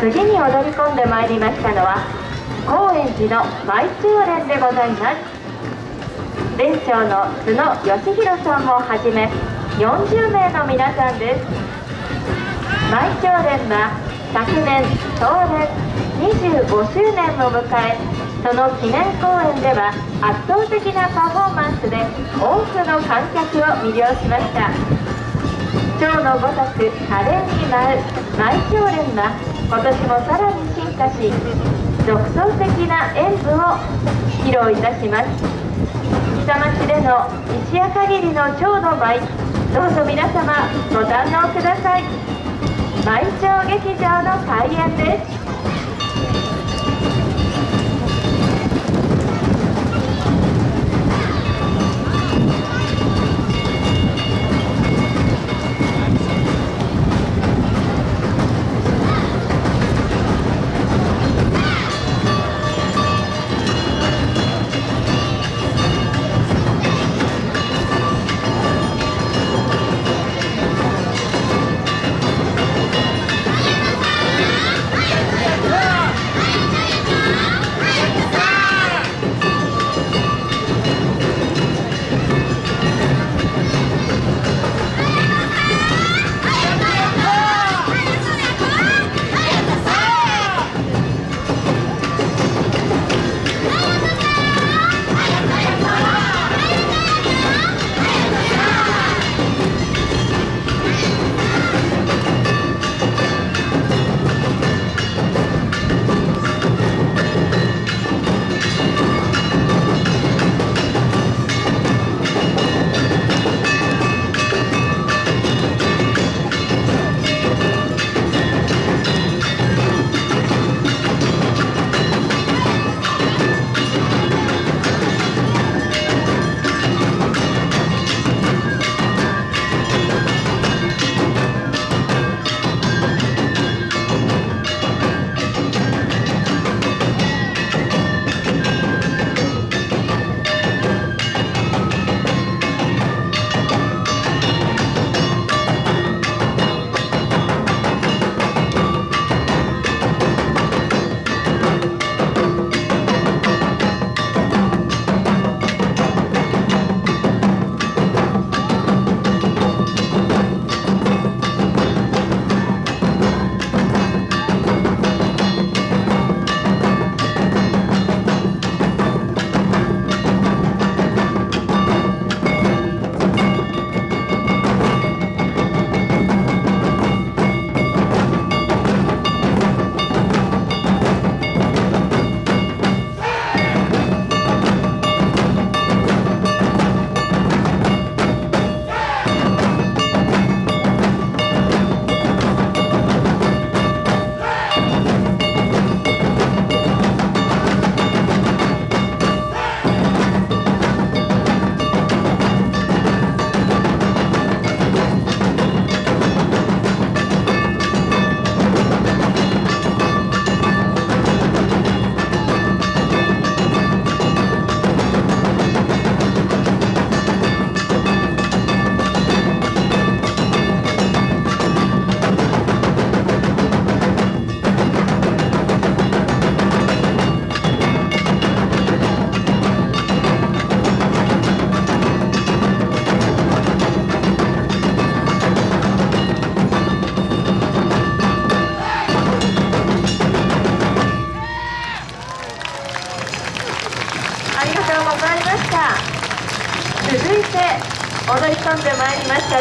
次に踊り込んでまいりましたのは高円寺の舞中連でございます。連長の津野義弘さんをはじめ40名の皆さんです。舞長連は昨年当連25周年を迎えその記念公演では圧倒的なパフォーマンスで多くの観客を魅了しました。蝶のごとく華麗に舞う舞長連は今年もさらに進化し独創的な演舞を披露いたします。下町での一夜限りの蝶の舞どうぞ皆様ご堪能ください。舞蝶劇場の開演です。した。続いて踊り込んでまいりました